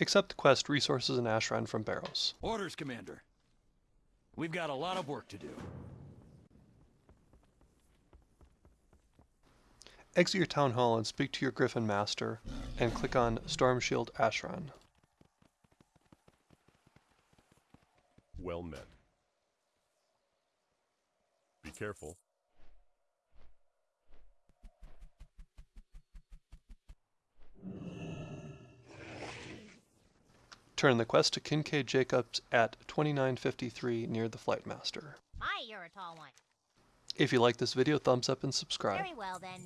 Accept the quest Resources in Ashran from Barrows. Orders, Commander. We've got a lot of work to do. Exit your town hall and speak to your Griffin Master, and click on Stormshield Ashran. Well met. Be careful. Turn the quest to Kincaid Jacobs at 2953 near the Flight Master. Hi, you're a tall one. If you like this video, thumbs up and subscribe. Very well then.